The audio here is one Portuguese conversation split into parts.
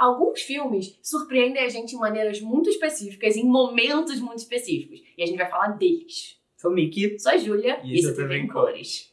alguns filmes surpreendem a gente em maneiras muito específicas, em momentos muito específicos. E a gente vai falar deles. Sou o Mickey. Sou a Júlia E isso também em cores.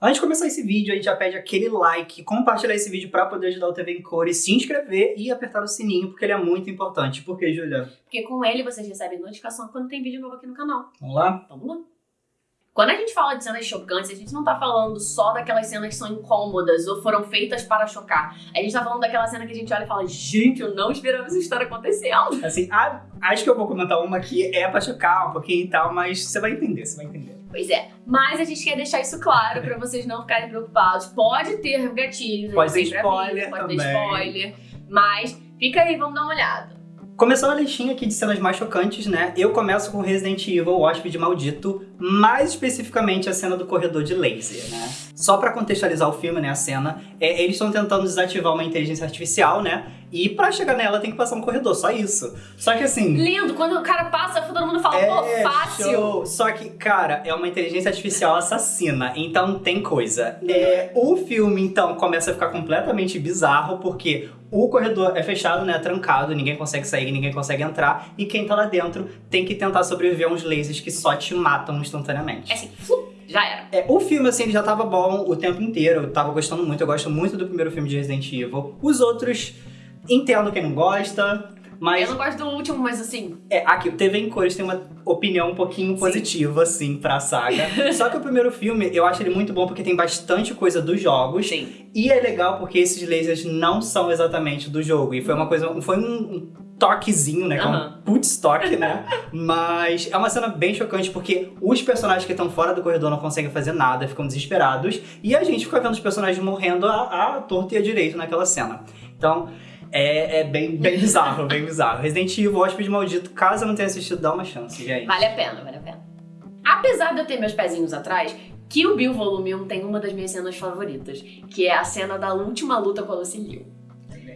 Antes de começar esse vídeo, a gente já pede aquele like, compartilhar esse vídeo para poder ajudar o TV em Cores, se inscrever e apertar o sininho, porque ele é muito importante. Por quê, Júlia? Porque com ele vocês recebem notificação quando tem vídeo novo aqui no canal. Vamos lá? Vamos lá. Quando a gente fala de cenas chocantes, a gente não tá falando só daquelas cenas que são incômodas ou foram feitas para chocar. A gente tá falando daquela cena que a gente olha e fala, gente, eu não esperava essa história acontecendo. Assim, acho que eu vou comentar uma que é pra chocar um pouquinho e tal, mas você vai entender, você vai entender. Pois é, mas a gente quer deixar isso claro pra vocês não ficarem preocupados. Pode ter gatilhos, Pode ter spoiler pode ter também. spoiler, mas fica aí, vamos dar uma olhada. Começando a listinha aqui de cenas mais chocantes, né? Eu começo com Resident Evil, o Hóspede Maldito, mais especificamente a cena do corredor de laser, né? Só pra contextualizar o filme, né, a cena, é, eles estão tentando desativar uma inteligência artificial, né? E pra chegar nela tem que passar um corredor, só isso. Só que assim... Lindo, quando o cara passa, todo mundo fala, pô, É, fácil. show. Só que, cara, é uma inteligência artificial assassina, então tem coisa. É, o filme, então, começa a ficar completamente bizarro, porque o corredor é fechado, né, trancado, ninguém consegue sair, ninguém consegue entrar, e quem tá lá dentro tem que tentar sobreviver a uns lasers que só te matam instantaneamente. É assim, flup, já era. É, o filme, assim, ele já tava bom o tempo inteiro, eu tava gostando muito, eu gosto muito do primeiro filme de Resident Evil. Os outros, entendo quem não gosta, mas... Eu não gosto do último, mas assim, É, aqui, o TV em Cores tem uma opinião um pouquinho positiva, assim, pra saga. Só que o primeiro filme, eu acho ele muito bom porque tem bastante coisa dos jogos. sim. E é legal porque esses lasers não são exatamente do jogo. E foi uma coisa, foi um, toquezinho, né? Que é um putz toque, né? Mas é uma cena bem chocante porque os personagens que estão fora do corredor não conseguem fazer nada, ficam desesperados. E a gente fica vendo os personagens morrendo à, à torta e à direito naquela cena. Então, é, é bem, bem bizarro, bem bizarro. Resident Evil, Hóspede Maldito, caso eu não tenha assistido, dá uma chance, gente. Vale a pena, vale a pena. Apesar de eu ter meus pezinhos atrás, Kill Bill Volume 1 tem uma das minhas cenas favoritas, que é a cena da última luta com a Lucy Liu.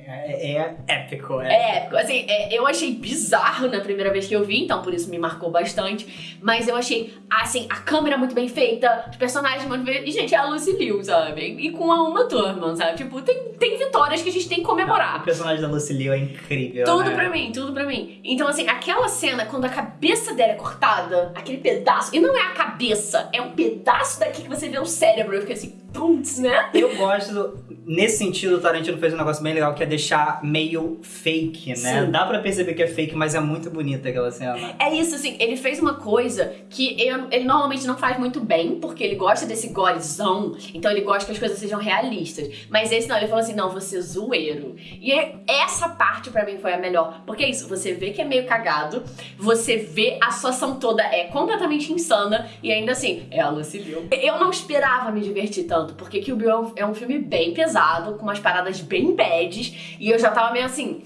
É, é épico, é. É épico, assim, é, eu achei bizarro na primeira vez que eu vi, então por isso me marcou bastante, mas eu achei, assim, a câmera muito bem feita, os personagens muito bem... E, gente, é a Lucy Liu, sabe? E com a Uma Thurman, sabe? Tipo, tem, tem vitórias que a gente tem que O comemorar. personagem da Lucy Liu é incrível, Tudo né? pra mim, tudo pra mim. Então, assim, aquela cena, quando a cabeça dela é cortada, aquele pedaço, e não é a cabeça, é um pedaço daqui que você vê o cérebro, eu fiquei assim, putz, né? Eu gosto, nesse sentido, o Tarantino fez um negócio bem legal, que é deixar meio fake, né? Sim. Dá pra perceber que é fake, mas é muito bonita aquela cena. É isso, assim, ele fez uma coisa que eu- ele normalmente não faz muito bem, porque ele gosta desse gorezão, então ele gosta que as coisas sejam realistas. Mas esse não, ele falou assim, não, você é zoeiro. E é- essa parte pra mim foi a melhor, porque é isso, você vê que é meio cagado, você vê a situação toda é completamente insana, e ainda assim, é a Lucy Liu. Eu não esperava me divertir tanto, porque Kill Bill é um, é um filme bem pesado, com umas paradas bem bads, e eu já tava meio assim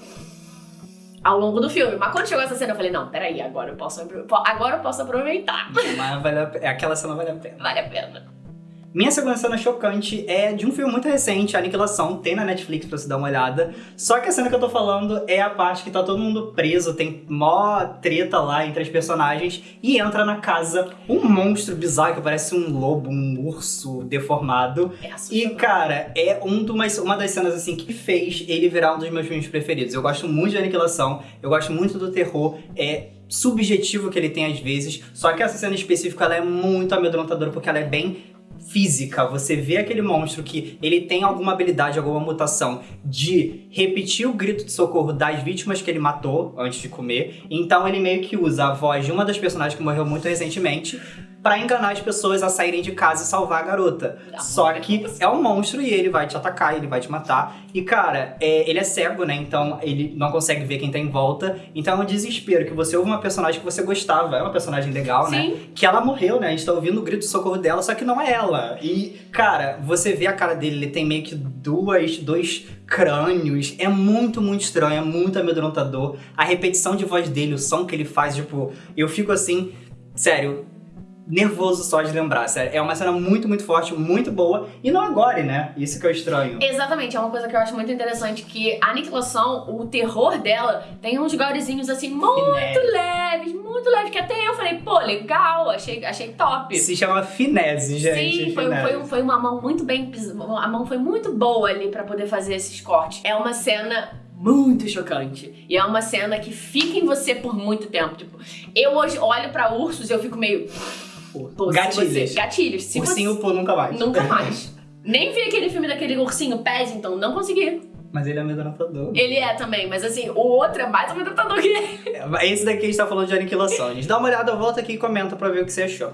ao longo do filme. Mas quando chegou essa cena, eu falei, não, peraí, agora eu posso, agora eu posso aproveitar. Mas vale a, aquela cena vale a pena. Vale a pena. Minha segunda cena chocante é de um filme muito recente, Aniquilação, tem na Netflix pra você dar uma olhada. Só que a cena que eu tô falando é a parte que tá todo mundo preso, tem mó treta lá entre as personagens, e entra na casa um monstro bizarro que parece um lobo, um urso deformado. É E, cara, é um do- uma, uma das cenas, assim, que fez ele virar um dos meus filmes preferidos. Eu gosto muito de Aniquilação, eu gosto muito do terror, é subjetivo que ele tem às vezes, só que essa cena específica, ela é muito amedrontadora, porque ela é bem física. Você vê aquele monstro que ele tem alguma habilidade, alguma mutação de repetir o grito de socorro das vítimas que ele matou antes de comer. Então ele meio que usa a voz de uma das personagens que morreu muito recentemente pra enganar as pessoas a saírem de casa e salvar a garota. Ah, Só que é um monstro e ele vai te atacar, ele vai te matar. E cara, é, ele é cego, né? Então ele não consegue ver quem tá em volta. Então é um desespero que você ouve uma personagem que você gostava, é uma personagem legal, né? Sim. que ela morreu, né? A gente tá ouvindo o grito de socorro dela, só que não é ela. E, cara, você vê a cara dele, ele tem meio que duas, dois crânios. É muito, muito estranho, é muito amedrontador. A repetição de voz dele, o som que ele faz, tipo, eu fico assim, sério. Nervoso só de lembrar, sério. É uma cena muito, muito forte, muito boa. E não agora, né? Isso que é estranho. Exatamente, é uma coisa que eu acho muito interessante, que a aniquilação, o terror dela, tem uns gorezinhos assim, muito leves, muito leves, que até eu falei, pô, legal, achei, achei top. Se chama finese, gente. Sim, foi, foi, foi uma mão muito bem. A mão foi muito boa ali pra poder fazer esses cortes. É uma cena muito chocante. E é uma cena que fica em você por muito tempo. Tipo, eu hoje olho pra ursos e eu fico meio. Pô, Gatilhos. você- gatilhos. Se Ursinho você... pô, nunca mais. Nunca mais. Nem vi aquele filme daquele ursinho Paddington, não consegui. Mas ele é amedrontador. Ele é também, mas assim, o outro é mais amedrontador que ele. Esse daqui a gente tá falando de aniquilação. gente. Dá uma olhada, volta aqui e comenta pra ver o que você achou.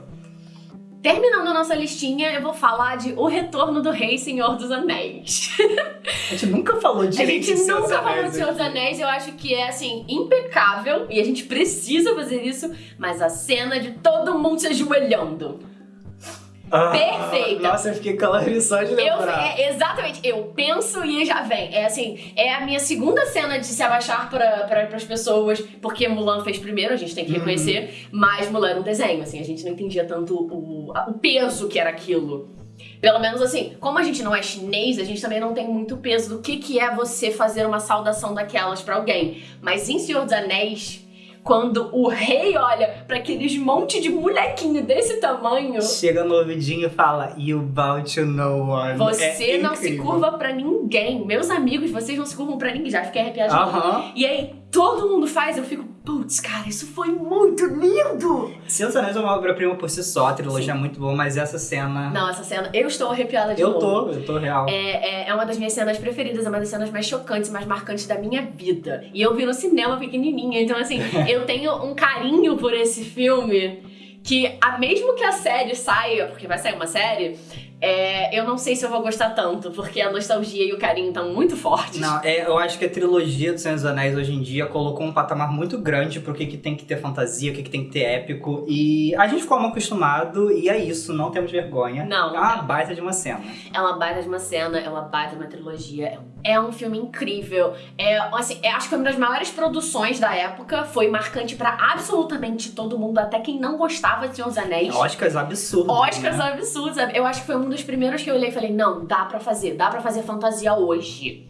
Terminando a nossa listinha, eu vou falar de O Retorno do Rei Senhor dos Anéis. A gente nunca falou A direito gente de nunca falou Anéis de Senhor dos. Anéis, eu acho que é assim, impecável e a gente precisa fazer isso, mas a cena de todo mundo se ajoelhando. Ah, Perfeita. Nossa, eu fiquei calando só de Eu, lembrar. é, exatamente, eu penso e já vem. É assim, é a minha segunda cena de se abaixar para pra, as pessoas, porque Mulan fez primeiro, a gente tem que Uhum. reconhecer, mas Mulan era um desenho, assim, a gente não entendia tanto o, a- o peso que era aquilo. Pelo menos assim, como a gente não é chinês, a gente também não tem muito peso do que, que é você fazer uma saudação daquelas pra alguém. Mas em Senhor dos Anéis, quando o rei olha pra aqueles monte de molequinho desse tamanho, Chega no ouvidinho e fala, You bow to no one. você É não se incrível. curva pra ninguém. Meus amigos, vocês não se curvam pra ninguém. Já fiquei arrepiada novo. Aham. E aí, todo mundo faz, eu fico, putz, cara, isso foi muito lindo! Dos Anéis é uma obra-prima por si só, a trilogia é muito boa, mas essa cena... Não, essa cena, eu estou arrepiada de eu novo. tô, eu tô real. É, é, é uma das minhas cenas preferidas, é uma das cenas mais chocantes, mais marcantes da minha vida. E eu vi no cinema pequenininha, então assim, eu tenho um carinho por esse filme que, a, mesmo que a série saia, porque vai sair uma série, é, eu não sei se eu vou gostar tanto, porque a nostalgia e o carinho estão muito fortes. Não, é, eu acho que a trilogia do Senhor dos Anéis hoje em dia colocou um patamar muito grande pro que, que tem que ter fantasia, o que, que tem que ter épico. E a gente ficou mal acostumado, e é isso, não temos vergonha. Não, É não uma temos. baita de uma cena. É uma baita de uma cena, é uma baita de uma trilogia. É um filme incrível. É, assim, é- acho que uma das maiores produções da época. Foi marcante pra absolutamente todo mundo, até quem não gostava de Senhor dos Anéis. Oscars absurdos. Oscars né? absurdos. Eu acho que foi um dos primeiros que eu olhei e falei: não, dá pra fazer, dá pra fazer fantasia hoje.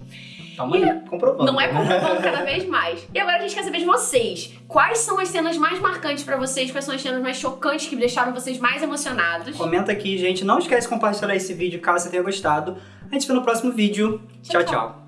Tamo aí, comprovando. Não é comprovando cada vez mais. E agora a gente quer saber de vocês. Quais são as cenas mais marcantes pra vocês? Quais são as cenas mais chocantes que deixaram vocês mais emocionados? Comenta aqui, gente. Não esquece de compartilhar esse vídeo caso você tenha gostado. A gente se vê no próximo vídeo. Tchau. tchau. tchau.